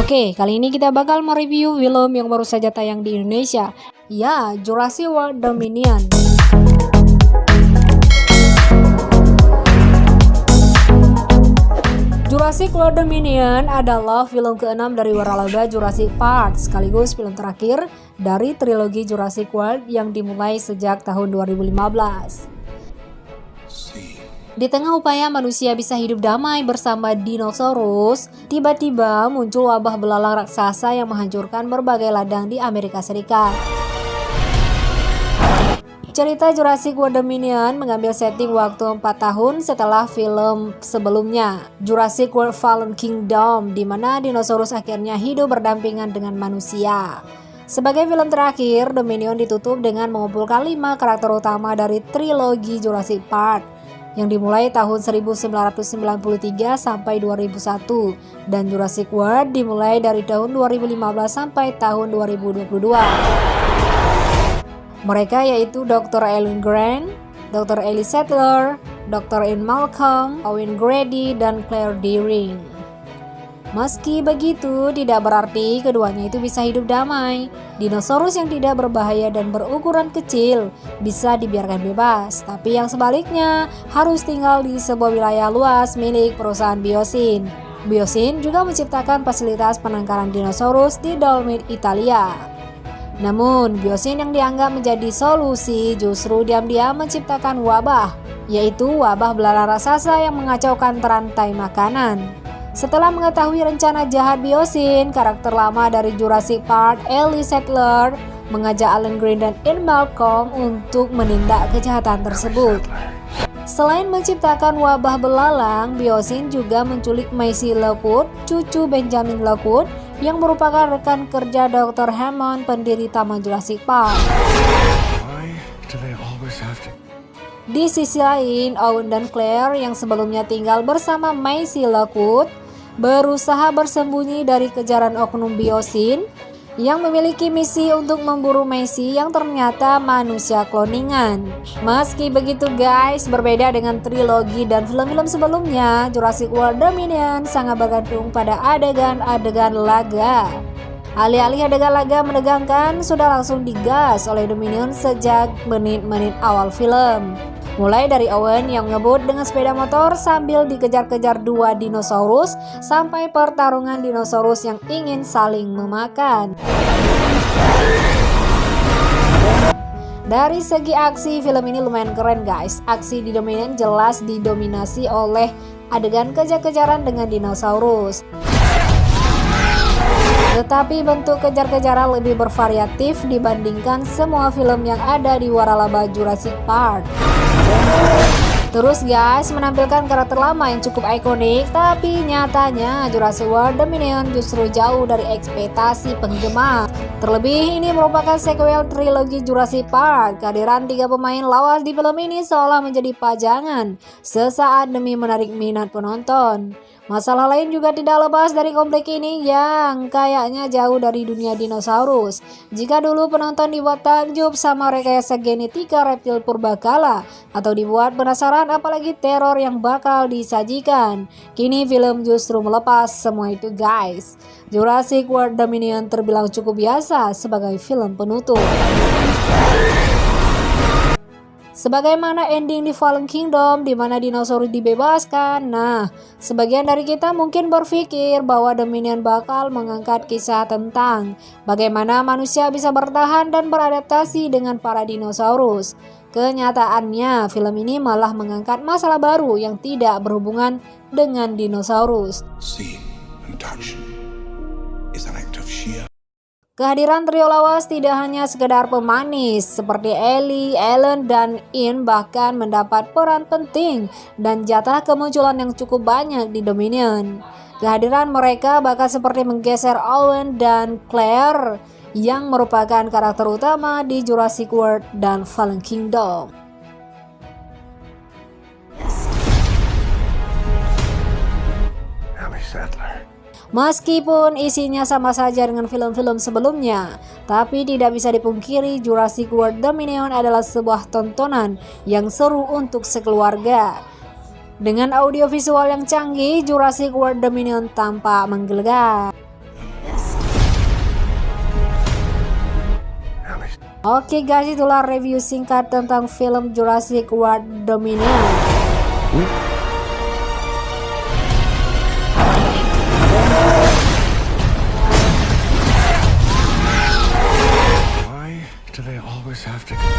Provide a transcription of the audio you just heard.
Oke, kali ini kita bakal mereview film yang baru saja tayang di Indonesia. Ya, Jurassic World Dominion. Jurassic World Dominion adalah film keenam dari waralaba Jurassic Park, sekaligus film terakhir dari trilogi Jurassic World yang dimulai sejak tahun 2015. Di tengah upaya manusia bisa hidup damai bersama dinosaurus, tiba-tiba muncul wabah belalang raksasa yang menghancurkan berbagai ladang di Amerika Serikat. Cerita Jurassic World Dominion mengambil setting waktu 4 tahun setelah film sebelumnya, Jurassic World Fallen Kingdom, di mana dinosaurus akhirnya hidup berdampingan dengan manusia. Sebagai film terakhir, Dominion ditutup dengan mengumpulkan 5 karakter utama dari trilogi Jurassic Park yang dimulai tahun 1993 sampai 2001 dan Jurassic World dimulai dari tahun 2015 sampai tahun 2022. Mereka yaitu Dr. Ellen Grant, Dr. Ellie Sattler, Dr. Ian Malcolm, Owen Grady, dan Claire Dearing. Meski begitu, tidak berarti keduanya itu bisa hidup damai. Dinosaurus yang tidak berbahaya dan berukuran kecil bisa dibiarkan bebas, tapi yang sebaliknya harus tinggal di sebuah wilayah luas milik perusahaan Biosin. Biosin juga menciptakan fasilitas penangkaran dinosaurus di Dolomit, Italia. Namun, biosin yang dianggap menjadi solusi justru diam-diam menciptakan wabah, yaitu wabah belalang raksasa yang mengacaukan terantai makanan. Setelah mengetahui rencana jahat biosin, karakter lama dari Jurassic Park, Ellie Sattler, mengajak Alan Green dan Ian Malcolm untuk menindak kejahatan tersebut. Selain menciptakan wabah belalang, Biosin juga menculik Macy Lockwood, cucu Benjamin Lockwood, yang merupakan rekan kerja Dr. Hammond, pendiri Taman Jurassic Park. Di sisi lain, Owen dan Claire yang sebelumnya tinggal bersama Macy Lockwood berusaha bersembunyi dari kejaran oknum Biosin yang memiliki misi untuk memburu Messi yang ternyata manusia kloningan. Meski begitu guys, berbeda dengan trilogi dan film-film sebelumnya, Jurassic World Dominion sangat bergantung pada adegan-adegan laga. Alih-alih adegan laga menegangkan, sudah langsung digas oleh Dominion sejak menit-menit awal film. Mulai dari Owen yang ngebut dengan sepeda motor sambil dikejar-kejar dua dinosaurus sampai pertarungan dinosaurus yang ingin saling memakan. Dari segi aksi, film ini lumayan keren guys. Aksi di Dominion jelas didominasi oleh adegan kejar-kejaran dengan dinosaurus. Tetapi bentuk kejar-kejaran lebih bervariatif dibandingkan semua film yang ada di waralaba Jurassic Park. Terus guys, menampilkan karakter lama yang cukup ikonik, tapi nyatanya Jurassic World Dominion justru jauh dari ekspektasi penggemar. Terlebih ini merupakan sequel trilogi Jurassic Park. Kehadiran tiga pemain lawas di film ini seolah menjadi pajangan sesaat demi menarik minat penonton. Masalah lain juga tidak lepas dari komplek ini yang kayaknya jauh dari dunia dinosaurus. Jika dulu penonton dibuat takjub sama rekayasa genetika reptil purbakala atau dibuat penasaran apalagi teror yang bakal disajikan, kini film justru melepas semua itu guys. Jurassic World Dominion terbilang cukup biasa sebagai film penutup. Sebagaimana ending di Fallen Kingdom di mana dinosaurus dibebaskan. Nah, sebagian dari kita mungkin berpikir bahwa Dominion bakal mengangkat kisah tentang bagaimana manusia bisa bertahan dan beradaptasi dengan para dinosaurus. Kenyataannya, film ini malah mengangkat masalah baru yang tidak berhubungan dengan dinosaurus. See and touch Kehadiran trio lawas tidak hanya sekedar pemanis, seperti Ellie, Ellen, dan In bahkan mendapat peran penting dan jatah kemunculan yang cukup banyak di Dominion. Kehadiran mereka bahkan seperti menggeser Owen dan Claire yang merupakan karakter utama di Jurassic World dan Fallen Kingdom. Meskipun isinya sama saja dengan film-film sebelumnya, tapi tidak bisa dipungkiri Jurassic World Dominion adalah sebuah tontonan yang seru untuk sekeluarga. Dengan audiovisual yang canggih, Jurassic World Dominion tampak menggelegar. Oke guys, itulah review singkat tentang film Jurassic World Dominion. Have to...